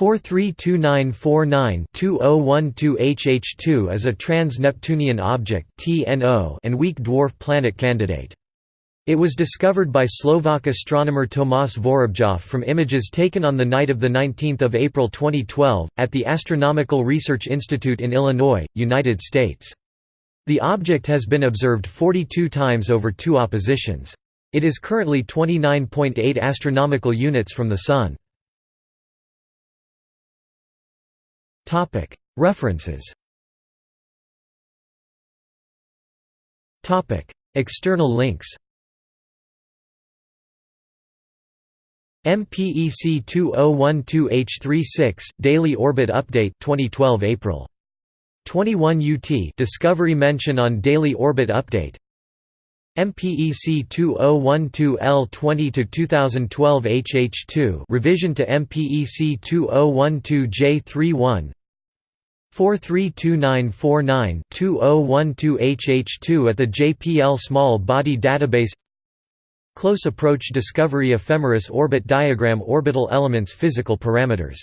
432949-2012 is a trans-Neptunian object and weak dwarf planet candidate. It was discovered by Slovak astronomer Tomáš Vorobjov from images taken on the night of 19 April 2012, at the Astronomical Research Institute in Illinois, United States. The object has been observed 42 times over two oppositions. It is currently 29.8 astronomical units from the Sun. References. External links. MPEC 2012H36 Daily Orbit Update 2012 April. 21 UT Discovery mention on Daily Orbit Update. MPEC 2012L20 to 2012 HH2 revision to MPEC 2012J31 432949-2012HH2 at the JPL Small Body Database. Close Approach Discovery Ephemeris Orbit Diagram Orbital Elements Physical Parameters